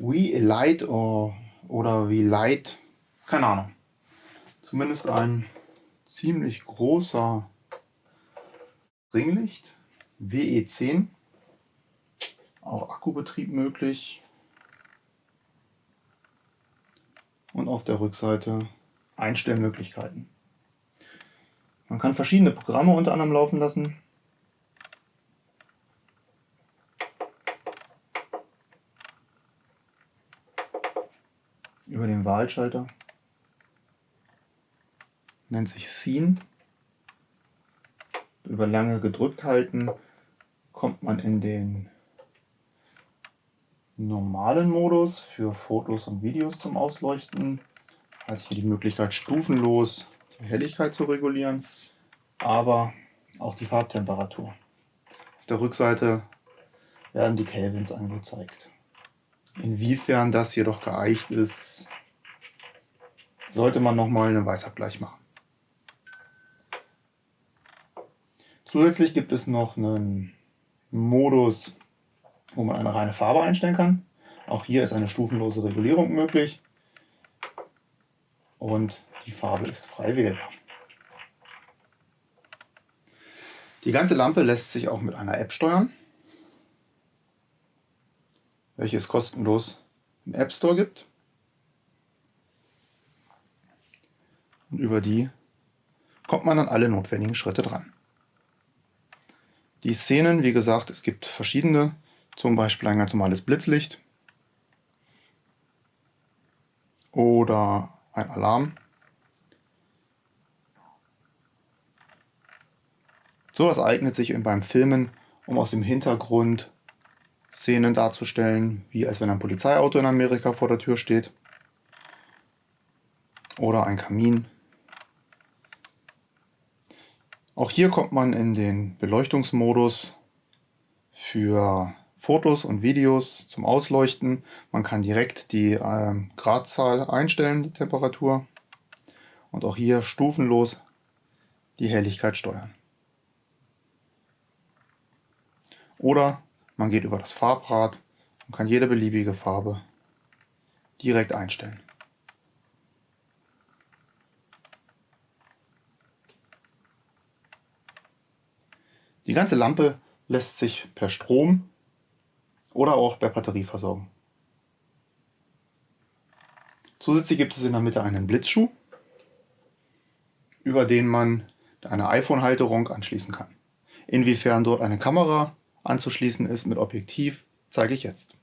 We Light oder wie Light, keine Ahnung. Zumindest ein ziemlich großer Ringlicht, WE10, auch Akkubetrieb möglich und auf der Rückseite Einstellmöglichkeiten. Man kann verschiedene Programme unter anderem laufen lassen. Über den Wahlschalter. Nennt sich Scene. Über lange gedrückt halten kommt man in den normalen Modus für Fotos und Videos zum Ausleuchten. Hat hier die Möglichkeit stufenlos die Helligkeit zu regulieren, aber auch die Farbtemperatur. Auf der Rückseite werden die Kelvins angezeigt. Inwiefern das jedoch geeicht ist, sollte man nochmal einen Weißabgleich machen. Zusätzlich gibt es noch einen Modus, wo man eine reine Farbe einstellen kann. Auch hier ist eine stufenlose Regulierung möglich und die Farbe ist frei wählbar. Die ganze Lampe lässt sich auch mit einer App steuern, welche es kostenlos im App Store gibt. Und über die kommt man an alle notwendigen Schritte dran. Die Szenen, wie gesagt, es gibt verschiedene, zum Beispiel ein ganz normales Blitzlicht oder ein Alarm. Sowas eignet sich beim Filmen, um aus dem Hintergrund Szenen darzustellen, wie als wenn ein Polizeiauto in Amerika vor der Tür steht. Oder ein Kamin. Auch hier kommt man in den Beleuchtungsmodus für Fotos und Videos zum Ausleuchten. Man kann direkt die äh, Gradzahl einstellen, die Temperatur. Und auch hier stufenlos die Helligkeit steuern. Oder man geht über das Farbrad und kann jede beliebige Farbe direkt einstellen. Die ganze Lampe lässt sich per Strom oder auch per Batterie versorgen. Zusätzlich gibt es in der Mitte einen Blitzschuh, über den man eine iPhone-Halterung anschließen kann. Inwiefern dort eine Kamera anzuschließen ist mit Objektiv, zeige ich jetzt.